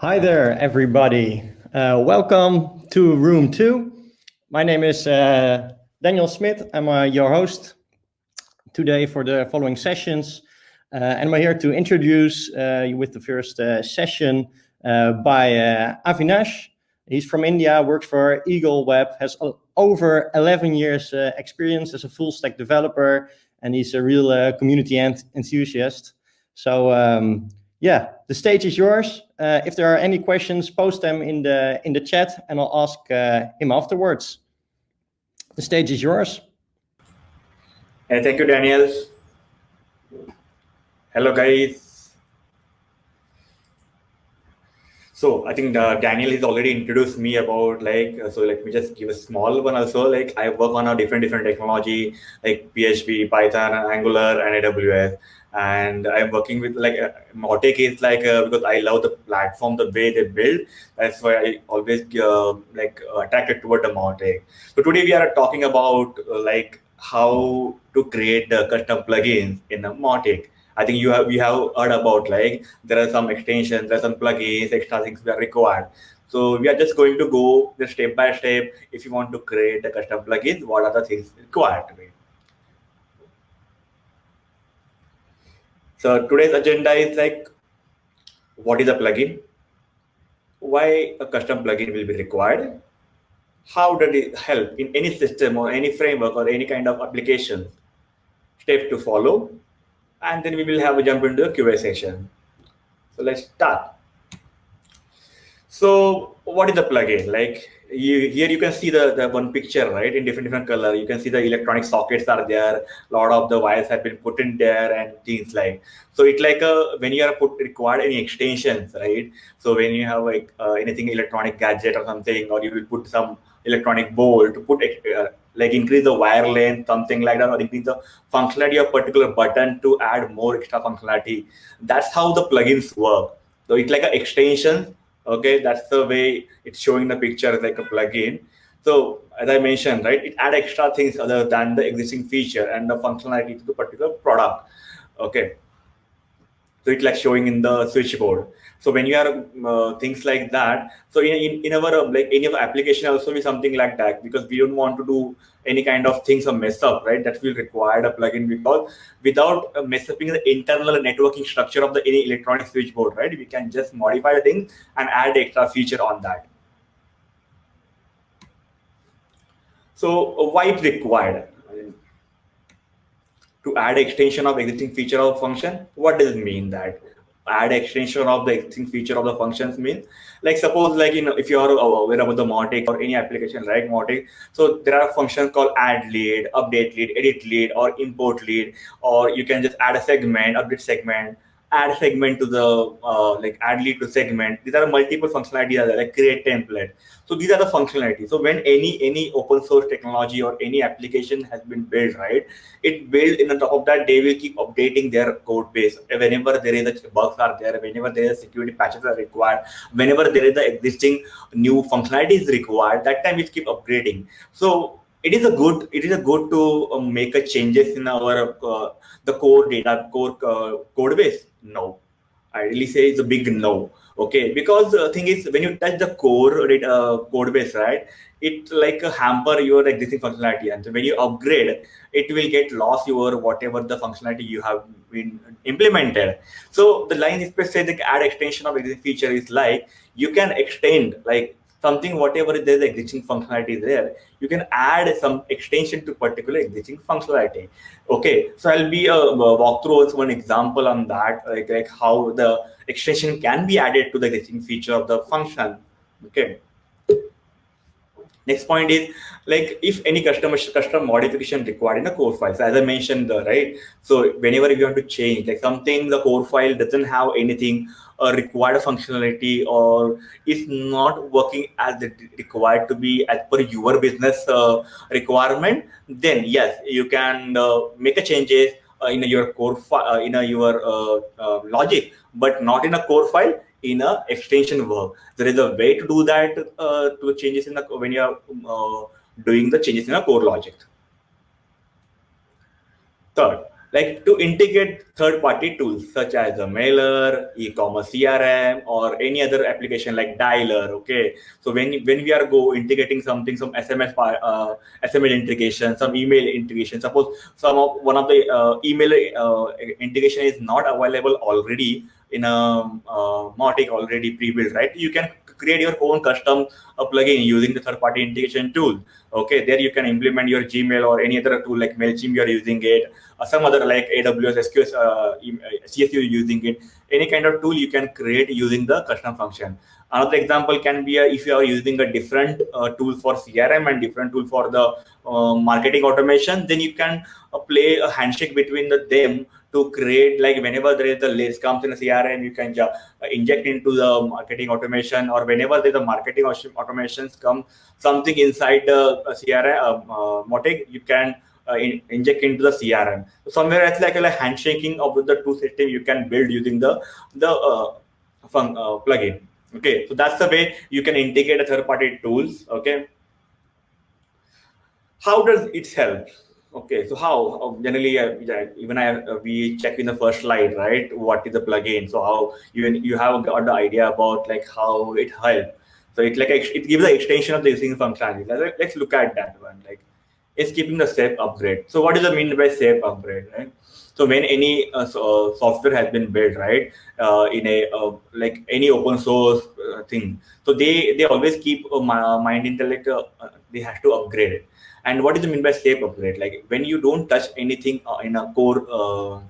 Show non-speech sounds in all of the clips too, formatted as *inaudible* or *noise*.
Hi there, everybody. Uh, welcome to room two. My name is uh, Daniel Smith. I'm uh, your host today for the following sessions. Uh, and I'm here to introduce uh, you with the first uh, session by Avinash. He's from India, works for Eagle Web, has over 11 years experience as a full stack developer, and he's a real community enthusiast. So um, yeah, the stage is yours. Uh, if there are any questions, post them in the in the chat, and I'll ask uh, him afterwards. The stage is yours. Hey, thank you, Daniel. Hello, guys. So I think uh, Daniel has already introduced me about like, uh, so let me just give a small one also. Like I work on a different, different technology like PHP, Python, Angular, and AWS and I'm working with like uh, Mautic is like uh, because I love the platform, the way they build. That's why I always uh, like attracted toward the Mautic. So today we are talking about uh, like how to create the custom plugins in the Mautic. I think you have we have heard about like there are some extensions, there are some plugins, extra things that are required. So we are just going to go the step by step. If you want to create a custom plugin, what are the things required? So today's agenda is like, what is a plugin? Why a custom plugin will be required? How does it help in any system or any framework or any kind of application? Step to follow. And then we will have a jump into the QA session. So let's start. So what is a plugin? Like you, here you can see the, the one picture, right, in different different color. You can see the electronic sockets are there. A lot of the wires have been put in there and things like. So it's like a when you are put required any extensions, right? So when you have like uh, anything electronic gadget or something, or you will put some electronic bolt to put uh, like increase the wire length, something like that, or increase the functionality of particular button to add more extra functionality. That's how the plugins work. So it's like an extension okay that's the way it's showing the picture like a plugin so as i mentioned right it add extra things other than the existing feature and the functionality to the particular product okay so it's like showing in the switchboard. So when you are uh, things like that so in, in, in our uh, like any of application also be something like that because we don't want to do any kind of things or mess up right? That will require a plugin because without uh, mess the internal networking structure of the any electronic switchboard right? We can just modify the thing and add extra feature on that. So why it required to add extension of existing feature of function what does it mean that? Add extension of the existing feature of the functions mean? Like suppose like you know if you are aware about the Mautic or any application like Mautic so there are functions called add lead update lead edit lead or import lead or you can just add a segment update segment add segment to the uh, like add lead to segment. These are multiple functionalities like create template. So these are the functionalities. So when any any open source technology or any application has been built right it built in the top of that they will keep updating their code base. Whenever there is a bugs are there whenever there is security patches are required whenever there is the existing new functionality is required that time it keep upgrading. So it is a good it is a good to uh, make a changes in our uh, the core data core uh, code base. No. I really say it's a big no. Okay? Because the thing is when you touch the core uh, code base right it like hamper your existing functionality. And when you upgrade it will get lost your whatever the functionality you have been implemented. So the line is specific add extension of existing feature is like you can extend like something whatever there's existing functionality there you can add some extension to particular existing functionality. Okay so i'll be uh, walk through also one example on that like, like how the extension can be added to the existing feature of the function. Okay Next point is like if any customer custom modification required in a core file. So as I mentioned, the right. So whenever you want to change like something, the core file doesn't have anything uh, required functionality or is not working as required to be as per your business uh, requirement, then yes, you can uh, make a changes uh, in your core file uh, in your logic, but not in a core file in a extension work. There is a way to do that uh, to changes in the when you are uh, doing the changes in a core logic. Third, like to integrate third-party tools such as a mailer, e-commerce CRM, or any other application like dialer. Okay, so when when we are go integrating something, some SMS uh, SMS integration, some email integration. Suppose some of one of the uh, email uh, integration is not available already in a uh, Mautic already pre-built, right? You can create your own custom uh, plugin using the third-party integration tool. Okay, there you can implement your Gmail or any other tool like Mailchimp you're using it, or some other like AWS, SQS, uh, uh CSU using it. Any kind of tool you can create using the custom function. Another example can be a, if you are using a different uh, tool for CRM and different tool for the uh, marketing automation, then you can uh, play a handshake between the them to create like whenever there is the list comes in a CRM, you can uh, inject into the marketing automation or whenever there's a marketing automations come something inside the uh, CRM uh, Mautic, you can uh, in, inject into the CRM. So somewhere it's like a like handshaking of the two system you can build using the the uh, fun, uh, plugin. Okay, so that's the way you can integrate a third-party tools. Okay, how does it help? Okay, so how generally uh, even I uh, we check in the first slide, right? What is the plugin? So how you you have got the idea about like how it helps. So it like it gives the extension of the existing functionality. Let's look at that one. Like it's keeping the safe upgrade. So what does it mean by safe upgrade, right? So when any uh, so, uh, software has been built, right, uh, in a uh, like any open source uh, thing, so they they always keep a mind in the like they have to upgrade it. And what does it mean by safe upgrade? Like when you don't touch anything in a core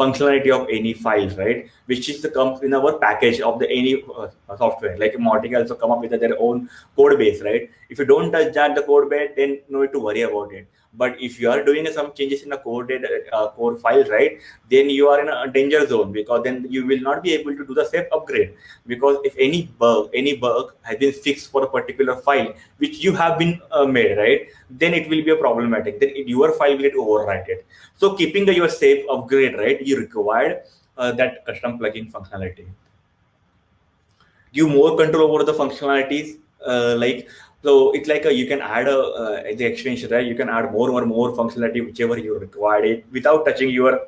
functionality of any files, right? Which is the comes in our package of the any uh, software. Like Mautic also come up with their own code base, right? If you don't touch that the code base, then no need to worry about it. But if you are doing some changes in the code uh, core file, right, then you are in a danger zone because then you will not be able to do the safe upgrade. Because if any bug, any bug has been fixed for a particular file which you have been uh, made, right, then it will be a problematic. Then it, your file will get overwritten. So keeping the, your safe upgrade, right, you require uh, that custom plugin functionality. Give more control over the functionalities, uh, like so it's like a, you can add a uh, the extension, right? You can add more or more functionality whichever you require it without touching your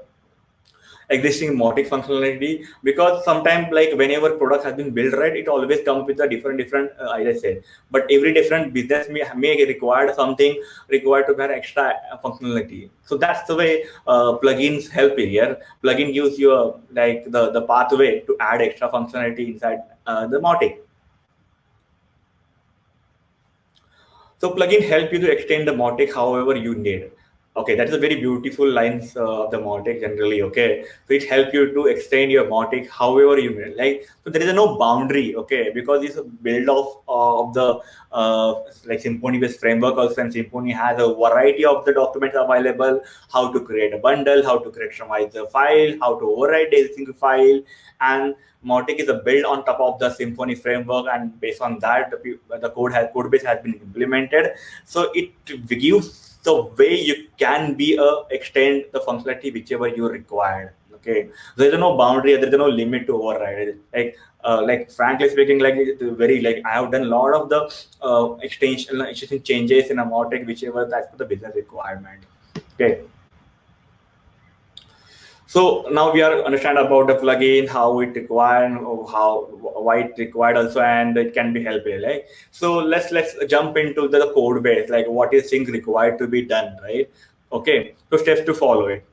existing Mautic functionality. Because sometimes like whenever product has been built right it always comes with a different different uh, ISA but every different business may, may require something required to have extra uh, functionality. So that's the way uh, plugins help here. Plugin gives you a, like the the pathway to add extra functionality inside uh, the Mautic So plugin help you to extend the Mautic however you need. Okay, that is a very beautiful lines uh, of the Mautic generally. Okay, which help you to extend your Mautic however you need. Like so, there is no boundary. Okay, because it's a build of uh, of the uh, like Symfony based framework also, and Symfony has a variety of the documents available. How to create a bundle, how to customize the file, how to override a single file, and Mautic is a build on top of the Symfony framework, and based on that, the, the code has code base has been implemented. So it gives the way you can be a extend the functionality whichever you required. Okay, there's no boundary, there's no limit to override. Like, uh, like frankly speaking, like very like I have done a lot of the uh, extension, changes in a Mautic, whichever that's for the business requirement. Okay. So now we are understand about the plugin, how it required, how why it required also, and it can be helpful. Right? So let's let's jump into the code base, like what is things required to be done, right? Okay, so steps to follow it.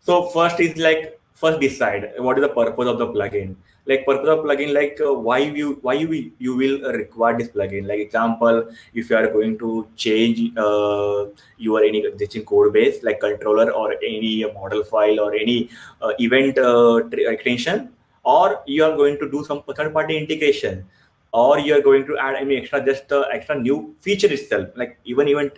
So first is like first decide what is the purpose of the plugin like purpose of plugin like uh, why you why you you will require this plugin? Like example if you are going to change uh, your any existing code base like controller or any model file or any uh, event uh, extension or you are going to do some third party integration or you are going to add any extra just uh, extra new feature itself. Like even even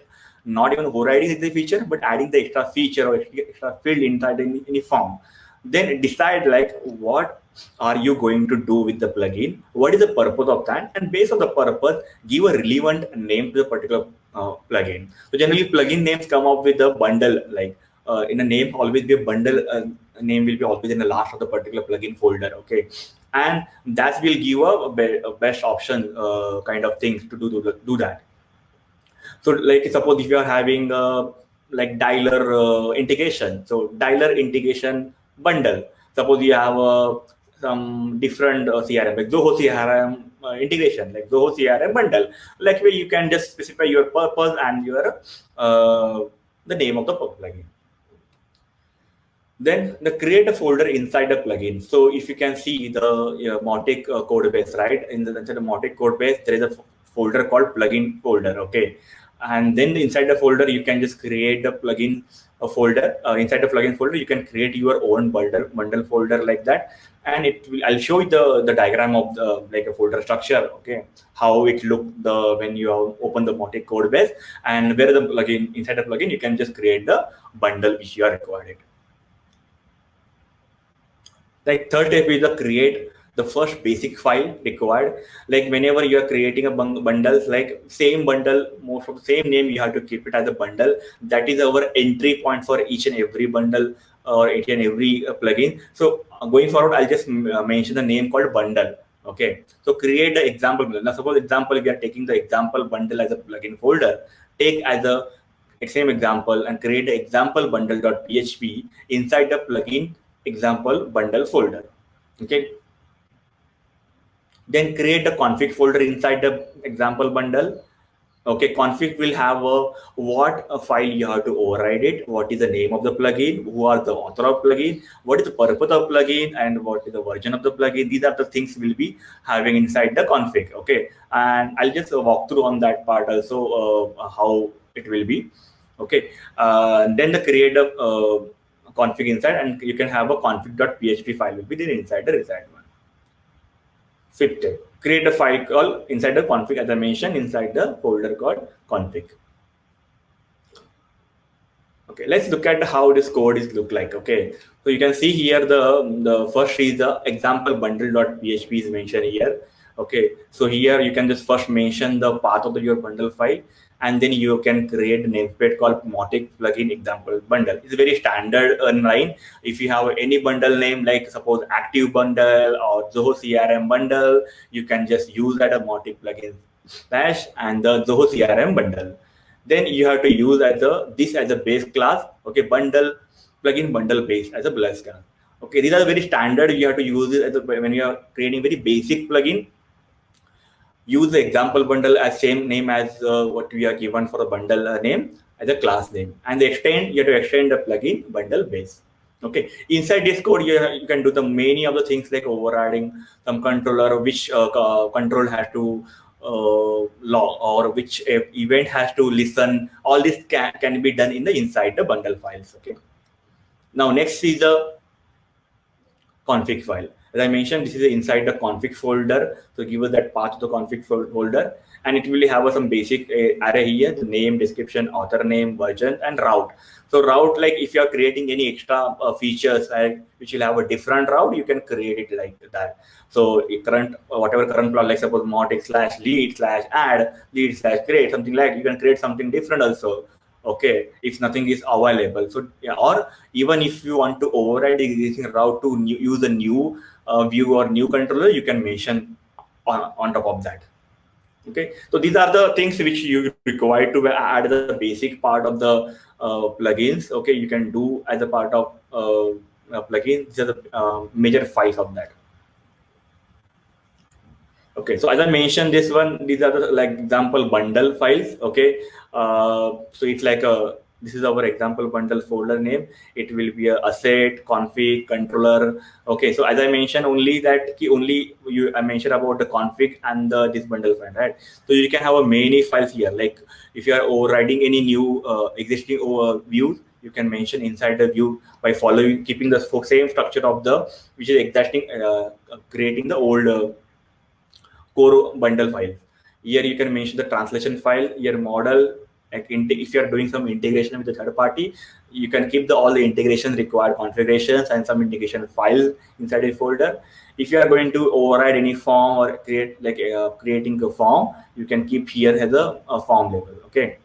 not even overriding the feature but adding the extra feature or extra field inside any, any form. Then decide like what are you going to do with the plugin? What is the purpose of that? And based on the purpose give a relevant name to the particular uh, plugin. So generally plugin names come up with a bundle like uh, in a name always be a bundle uh, name will be always in the last of the particular plugin folder okay? And that will give a, be a best option uh, kind of things to do, do, do that. So like suppose if you are having a like dialer uh, integration. So dialer integration bundle. Suppose you have uh, some different uh, CRM like Zoho CRM uh, integration, like Zoho CRM bundle. Like where you can just specify your purpose and your uh, the name of the plugin. Then the create a folder inside the plugin. So if you can see the you know, Mautic uh, code base, right? In the, the Mautic code base, there is a folder called plugin folder. Okay, and then inside the folder you can just create the plugin a folder. Uh, inside the plugin folder you can create your own bundle bundle folder like that. And it will i'll show you the the diagram of the like a folder structure okay? How it look the when you open the Mautic code base and where the plugin inside the plugin you can just create the bundle which you are required. Like third step is the create the first basic file required. Like whenever you are creating a bundles like same bundle most of the same name you have to keep it as a bundle. That is our entry point for each and every bundle or each and every uh, plugin. So uh, going forward i'll just uh, mention the name called bundle okay? So create the example bundle. now suppose example we are taking the example bundle as a plugin folder. Take as a same example and create the example bundle.php inside the plugin example bundle folder okay then create a config folder inside the example bundle. Okay config will have a what a file you have to override it. What is the name of the plugin? Who are the author of plugin? What is the purpose of plugin? And what is the version of the plugin? These are the things we'll be having inside the config okay? And i'll just walk through on that part also uh, how it will be okay? Uh, then the create a uh, config inside and you can have a config.php file will be there inside the reside fit Create a file call inside the config as I mentioned inside the folder called config. Okay, let's look at how this code is look like. Okay, so you can see here the the first is the example bundle.php is mentioned here. Okay, so here you can just first mention the path of the, your bundle file and then you can create a namespace called Mautic plugin example bundle. It's very standard online. If you have any bundle name, like suppose active bundle or Zoho CRM bundle, you can just use that a Mautic plugin slash and the Zoho CRM bundle. Then you have to use as a this as a base class, okay, bundle plugin bundle base as a plus class. Okay, these are very standard. You have to use it a, when you are creating very basic plugin use the example bundle as same name as uh, what we are given for the bundle uh, name as a class name and the extend you have to extend the plugin bundle base. Okay. Inside this code you, you can do the many of the things like overriding some controller which uh, control has to uh, log or which event has to listen. All this can, can be done in the inside the bundle files. Okay. Now next is the config file as I mentioned, this is inside the config folder. So give us that path to the config folder and it will have some basic uh, array here, the name, description, author name, version, and route. So route, like if you are creating any extra uh, features, like which will have a different route, you can create it like that. So current, whatever current plot, like suppose Mautic slash lead slash add, lead slash create, something like you can create something different also okay if nothing is available so yeah, or even if you want to override existing route to new, use a new uh, view or new controller, you can mention on, on top of that. Okay, so these are the things which you require to add the basic part of the uh, plugins. Okay, you can do as a part of uh, plugin. These are the uh, major files of that. Okay, so as I mentioned, this one, these are the like example bundle files. Okay, uh, so it's like a this is our example bundle folder name. It will be a asset config controller. Okay so as i mentioned only that key, only you i mentioned about the config and the this bundle file right? So you can have a many files here. Like if you are overriding any new uh, existing over views you can mention inside the view by following keeping the same structure of the which is exacting uh, creating the old uh, core bundle file. Here you can mention the translation file your model like if you're doing some integration with the third party you can keep the all the integration required configurations and some integration file inside a folder. If you are going to override any form or create like uh, creating a form you can keep here as a, a form label okay?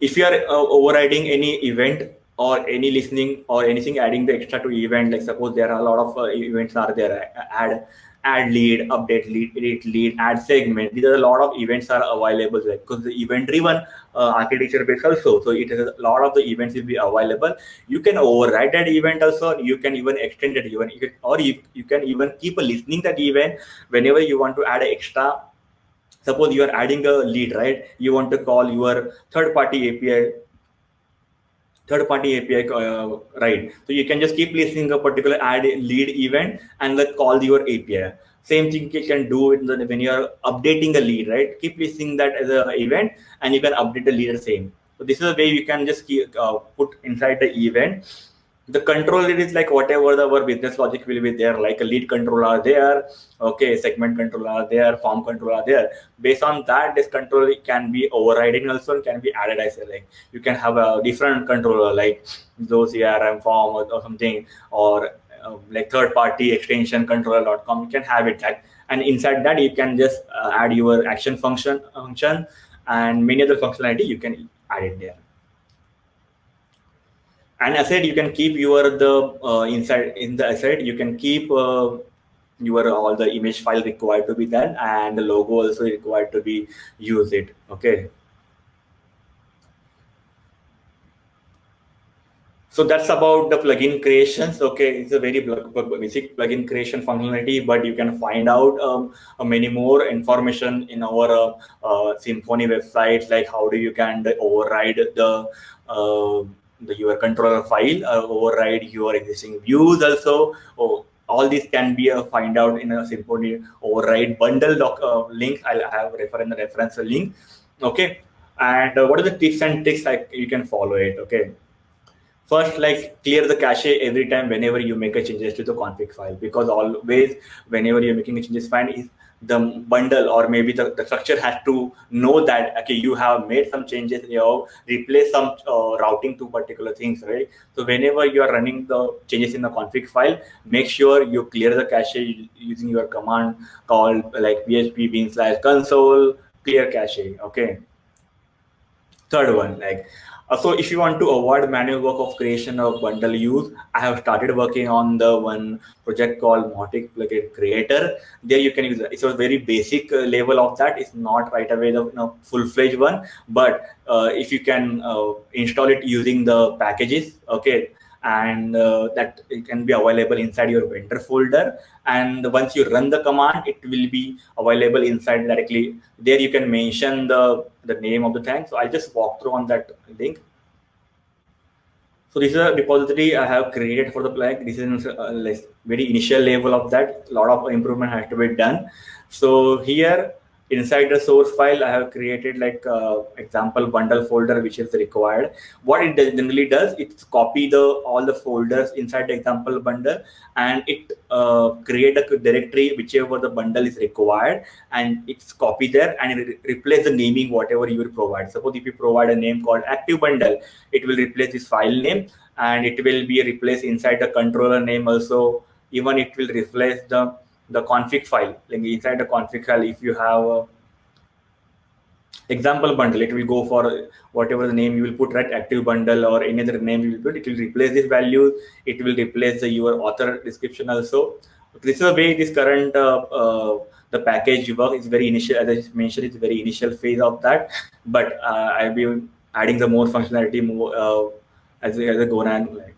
If you are uh, overriding any event or any listening or anything adding the extra to event like suppose there are a lot of uh, events are there add add lead update lead edit lead add segment. These are a lot of events are available because the event driven uh, architecture base also. So it has a lot of the events will be available. You can override that event also. You can even extend that event. You can, or you, you can even keep a listening that event whenever you want to add extra. Suppose you are adding a lead right? You want to call your third party api third party API, uh, right? So you can just keep listening a particular add lead event and then call your API. Same thing you can do in the when you're updating a lead, right? Keep listening that as an event and you can update the lead the same. So this is a way you can just keep, uh, put inside the event the controller is like whatever the, our business logic will be there like a lead controller there okay segment controller there form controller there. Based on that this controller can be overriding also can be added as like you can have a different controller like Zoho crm form or, or something or uh, like third party extension controller.com you can have it like and inside that you can just uh, add your action function function and many other functionality you can add it there and asset you can keep your the uh, inside in the asset you can keep uh, your all the image file required to be done and the logo also required to be use it okay? So that's about the plugin creations okay? It's a very basic plugin creation functionality but you can find out um, uh, many more information in our uh, uh, symfony website like how do you can override the uh, the your controller file uh, override your existing views also. Oh, all these can be uh, find out in a Symfony override bundle doc, uh, link. I'll have refer in the reference link. Okay? And uh, what are the tips and tricks like you can follow it? Okay? First like clear the cache every time whenever you make a changes to the config file. Because always whenever you're making a changes file is the bundle or maybe the, the structure has to know that okay you have made some changes you have replaced some uh, routing to particular things right? So whenever you are running the changes in the config file make sure you clear the cache using your command called like php bin slash console clear cache okay? Third one like so if you want to avoid manual work of creation of bundle use, I have started working on the one project called Mautic Plugin Creator. There you can use it. It's a very basic uh, level of that. It's not right away the you know, full-fledged one, but uh, if you can uh, install it using the packages, okay, and uh, that it can be available inside your vendor folder. And once you run the command it will be available inside directly. There you can mention the the name of the tank. So i'll just walk through on that link. So this is a repository i have created for the plugin this is a uh, very initial level of that. A lot of improvement has to be done. So here inside the source file, I have created like uh, example bundle folder, which is required. What it generally does, it's copy the all the folders inside the example bundle and it uh, create a directory, whichever the bundle is required and it's copy there and it re replace the naming, whatever you will provide. Suppose if you provide a name called active bundle, it will replace this file name and it will be replaced inside the controller name also. Even it will replace the the config file. Like inside the config file if you have a example bundle it will go for whatever the name you will put right? Active bundle or any other name you will put it will replace this value. It will replace the your author description also. This is the way this current uh, uh, the package work is very initial as i mentioned it's very initial phase of that. But uh, i'll be adding the more functionality more uh, as, as i go on like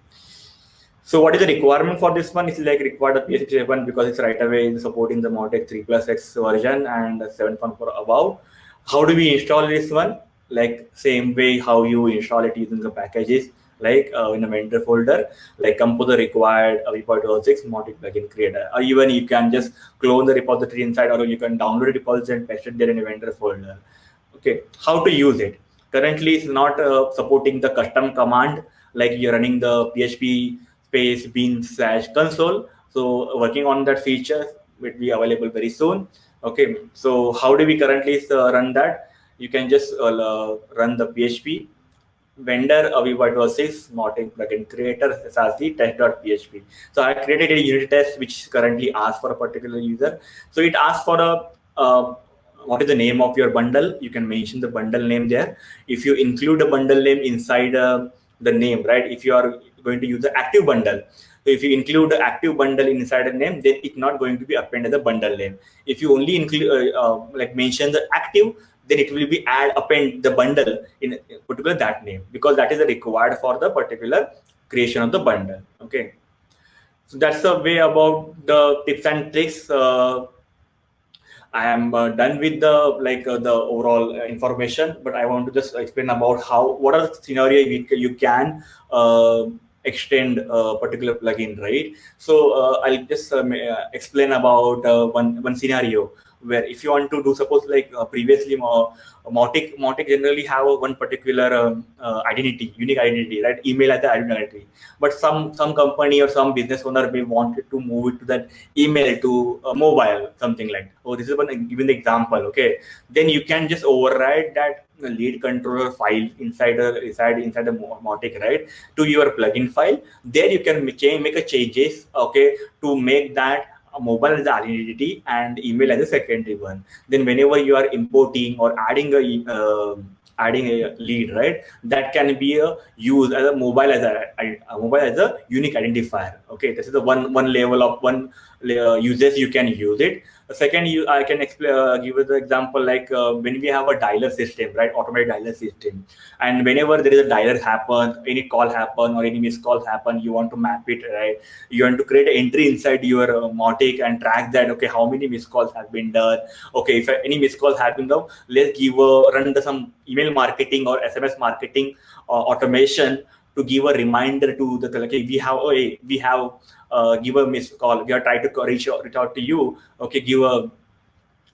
so what is the requirement for this one? It's like required a PHP 7 because it's right away supporting the Mautic 3 plus X version and 7.4 above. How do we install this one? Like same way how you install it using the packages, like uh, in a vendor folder, like composer required a repository 6 Mautic plugin creator. Or even you can just clone the repository inside or you can download the repository and paste it there in a vendor folder. Okay, how to use it? Currently, it's not uh, supporting the custom command like you're running the PHP space bin slash console. So working on that feature will be available very soon. Okay, so how do we currently uh, run that? You can just uh, run the PHP vendor Aviva 6 Mautic plugin creator as the test.php. So I created a unit test which currently asks for a particular user. So it asks for a uh, what is the name of your bundle? You can mention the bundle name there. If you include a bundle name inside a the name, right? If you are going to use the active bundle, so if you include the active bundle inside a name, then it's not going to be appended as a bundle name. If you only include uh, uh, like mention the active, then it will be add append the bundle in particular that name because that is required for the particular creation of the bundle. Okay, so that's the way about the tips and tricks. Uh, I am uh, done with the like uh, the overall uh, information, but I want to just explain about how what are the scenario you, you can uh, extend a particular plugin, right? So uh, I'll just um, uh, explain about uh, one one scenario where if you want to do suppose like uh, previously uh, Mautic, Mautic generally have one particular um, uh, identity, unique identity, right? Email as the identity. But some some company or some business owner may wanted to move it to that email to mobile, something like. Oh, this is one given the example. Okay, then you can just override that lead controller file inside a inside inside the Mautic, right? To your plugin file. There you can make, make a changes, okay, to make that mobile as the identity and email as a secondary one. Then whenever you are importing or adding a uh, adding a lead, right? That can be a used as a mobile as a, a, mobile as a unique identifier. Okay, this is the one one level of one uses you can use it. Second, you I can explain uh, give you the example like uh, when we have a dialer system, right? Automated dialer system, and whenever there is a dialer happen, any call happen or any missed call happen, you want to map it, right? You want to create an entry inside your uh, Mautic and track that. Okay, how many missed calls have been done? Okay, if any missed calls have been done, let's give a run the some email marketing or SMS marketing uh, automation to give a reminder to the like we have oh, we have uh, give a missed call. We are trying to reach out, reach out to you. Okay, give a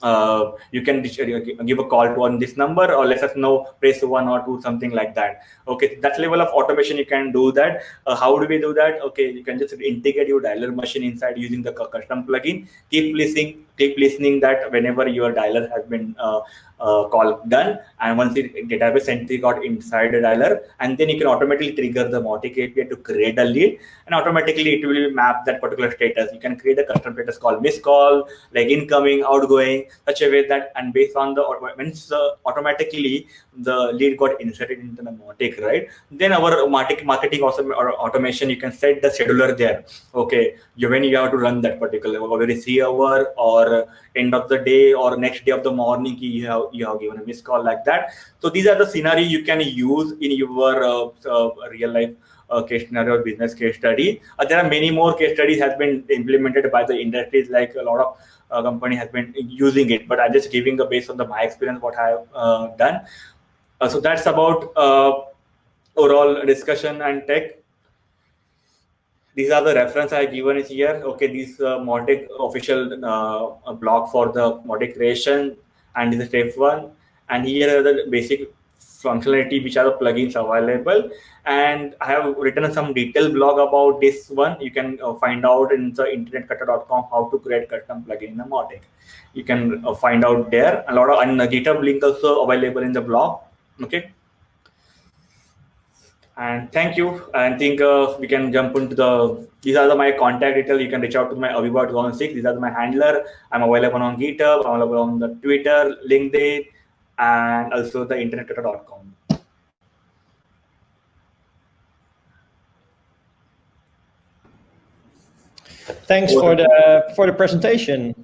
uh, you can uh, give a call to on this number or let us know press one or two something like that. Okay that level of automation you can do that. Uh, how do we do that? Okay you can just integrate your dialer machine inside using the custom plugin. Keep listening keep listening that whenever your dialer has been uh, uh, call done and once the database entry got inside the dialer and then you can automatically trigger the Mautic API to create a lead and automatically it will map that particular status. You can create a custom status called missed call, like incoming, outgoing, such a way that and based on the once uh, automatically the lead got inserted into the Mautic, right? Then our Mautic marketing also or automation, you can set the scheduler there. Okay, you when you have to run that particular every three hour or end of the day or next day of the morning you have you have given a missed call like that. So these are the scenario you can use in your uh, uh, real life uh, case scenario or business case study. Uh, there are many more case studies has been implemented by the industries like a lot of uh, company has been using it but i'm just giving the based on the my experience what i have uh, done. So that's about overall discussion and tech these are the reference I given is here. Okay, this uh, Mautic official uh, blog for the Mautic creation and this is step one. And here are the basic functionality which are the plugins available. And I have written some detailed blog about this one. You can uh, find out in the internetkatta.com how to create custom plugin in the Mautic. You can uh, find out there. A lot of and GitHub link also available in the blog. Okay. And thank you. I think uh, we can jump into the, these are the, my contact details. You can reach out to my Aviva 2006. These are my handler. I'm available on GitHub, I'm available on the Twitter, LinkedIn, and also the internetkatta.com. Thanks for the for the presentation.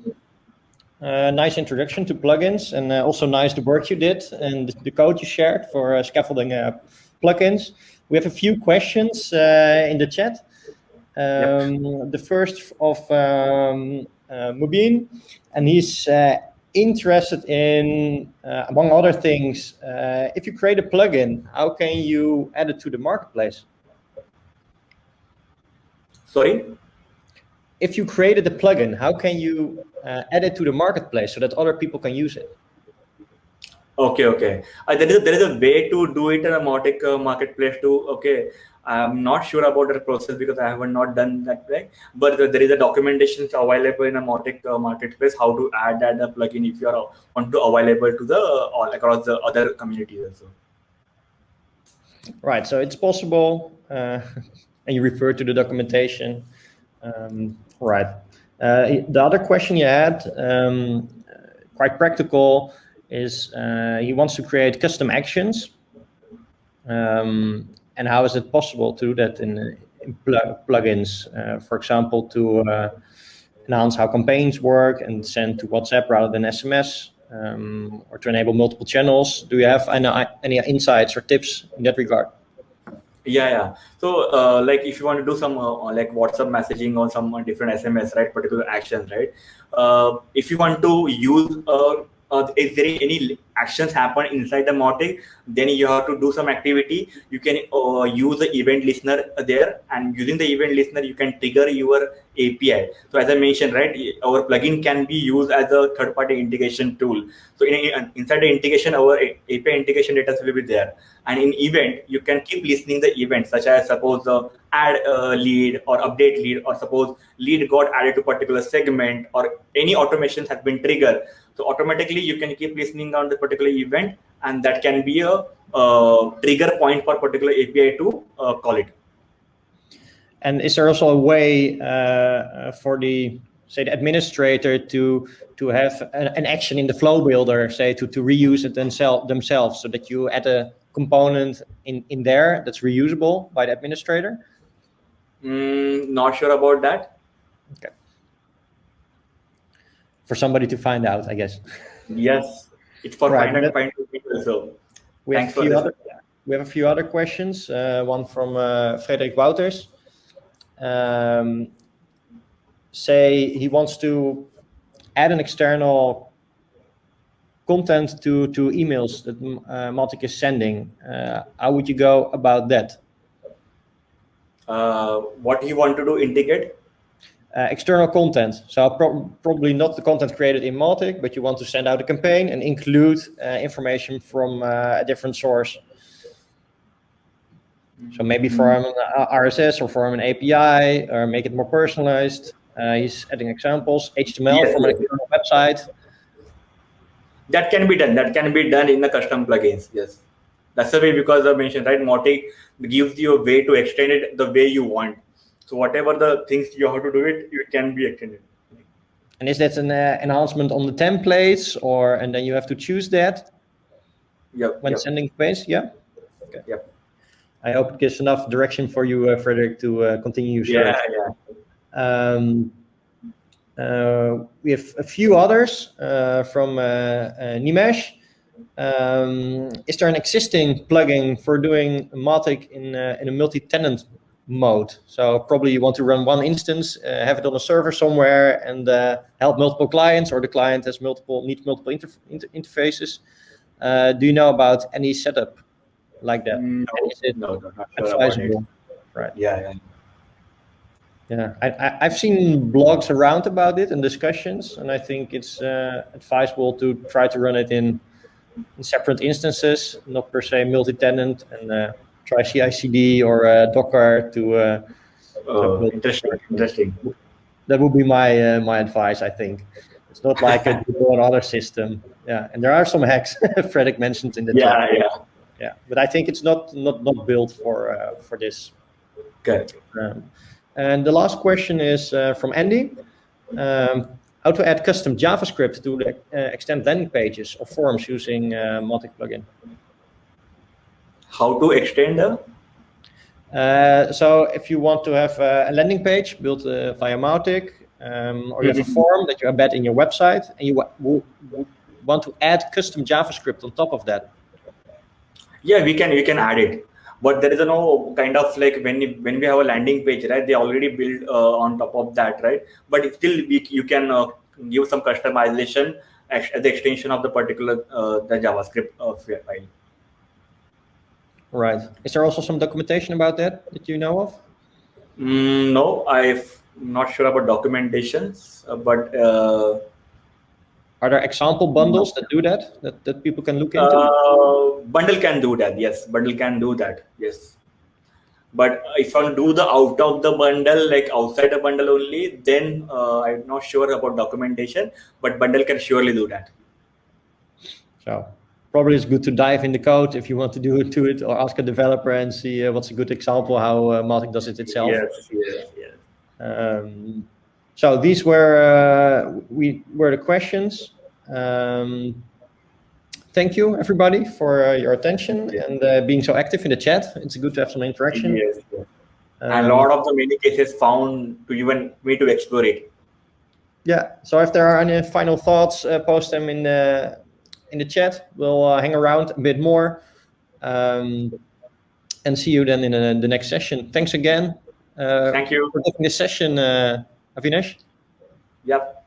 Uh, nice introduction to plugins, and uh, also nice the work you did and the code you shared for uh, scaffolding uh, plugins. We have a few questions uh, in the chat. Um, yep. The first of um, uh, Mubin, and he's uh, interested in, uh, among other things, uh, if you create a plugin, how can you add it to the marketplace? Sorry? If you created a plugin, how can you uh, add it to the marketplace so that other people can use it? Okay, okay. Uh, there is a, there is a way to do it in a Mautic uh, marketplace too. Okay, I'm not sure about the process because I haven't not done that way. But there is a documentation available in a Mautic uh, marketplace how to add that the plugin if you are want to available to the all across the other communities also. Right. So it's possible, uh, *laughs* and you refer to the documentation. Um, right. Uh, the other question you had, um, quite practical is uh, he wants to create custom actions. Um, and how is it possible to do that in, in plug plugins, uh, for example, to uh, how campaigns work and send to WhatsApp rather than SMS, um, or to enable multiple channels? Do you have any, any insights or tips in that regard? yeah yeah so uh, like if you want to do some uh, like whatsapp messaging or some different sms right particular actions right uh, if you want to use uh, uh, if there any actions happen inside the Mautic, then you have to do some activity. You can uh, use the event listener there, and using the event listener, you can trigger your API. So as I mentioned, right, our plugin can be used as a third-party integration tool. So in, in, inside the integration, our API integration data will be there. And in event, you can keep listening the events, such as suppose the add uh, lead or update lead, or suppose lead got added to particular segment, or any automations has been triggered. So automatically you can keep listening on the particular event and that can be a uh, trigger point for particular API to uh, call it. And is there also a way uh, for the say the administrator to to have an, an, action in the flow builder, say to, to reuse it themselves themselves so that you add a component in, in there that's reusable by the administrator? Mm, not sure about that. Okay for somebody to find out, I guess. Yes, it's for right, people. So we have, a few other, we have a few other questions. Uh, one from uh, Frederik Wouters. Um, say he wants to add an external content to to emails that uh, is sending. Uh, how would you go about that? Uh, what you want to do integrate? Uh, external content. So pro probably not the content created in Mautic, but you want to send out a campaign and include uh, information from uh, a different source. So maybe from an RSS or from an API or make it more personalized. Uh, he's adding examples, HTML yes, from an external website. That can be done. That can be done in the custom plugins. Yes. That's the way because I mentioned, right? Mautic gives you a way to extend it the way you want so whatever the things you have to do it, it can be extended. And is that an uh, enhancement on the templates or, and then you have to choose that? Yep. When yep. sending space, yeah? Okay. Yep. I hope it gives enough direction for you, uh, Frederick, to uh, continue. Yeah, yeah. Um, uh, we have a few others uh, from uh, uh, Nimesh. Um, is there an existing plugin for doing Mautic in, in a multi-tenant mode. So probably you want to run one instance, uh, have it on a server somewhere, and uh, help multiple clients, or the client has multiple needs multiple inter inter interfaces. Uh, do you know about any setup like that? No, no, no, not sure advisable? Right. Yeah, yeah. Yeah, I, have seen blogs around about it and discussions, and I think it's uh, advisable to try to run it in, in separate instances, not per se multi-tenant, and uh, try CI/CD or uh, Docker to. Uh, oh, interesting. Interesting. That would be my uh, my advice. I think it's not like a Google or other system. Yeah, and there are some hacks *laughs* Frederick mentioned in the yeah chat. yeah yeah. But I think it's not not not built for uh, for this. Good. Um, and the last question is uh, from Andy. Um, how to add custom JavaScript to the, uh, extend landing pages or forms using uh, Mautic plugin? How to extend them? uh, so if you want to have a, landing page built uh, via Mautic, um, or you have a mm-hmm. form that you embed in your website, and you want to add custom JavaScript on top of that. Yeah, we can we can add it, but there is no kind of like when when we have a landing page, right? They already build uh, on top of that, right? But still, we, you can uh, give some customization as the extension of the particular uh, the JavaScript uh, file. Right. Is there also some documentation about that that you know of? Mm, no, I'm not sure about documentations, uh, but uh, are there example bundles that do that that, that people can look into? Uh, bundle can do that. Yes, bundle can do that. Yes. But if I do the out of the bundle, like outside the bundle only, then uh, I'm not sure about documentation. But bundle can surely do that. So probably it's good to dive in the code if you want to do it to it or ask a developer and see uh, what's a good example how uh, does it itself. Yes, yes, yes. Um, so these were uh, we were the questions. Um, thank you everybody for uh, your attention and uh, being so active in the chat. It's good to have some interaction. Yes. yes. Um, and a lot of the many cases found to even me to explore it. Yeah. So if there are any final thoughts, uh, post them in the in the chat. We'll uh, hang around a bit more, um, and see you then in uh, the next session. Thanks again. Uh, Thank you. for taking this session, uh, Avinash. Yep.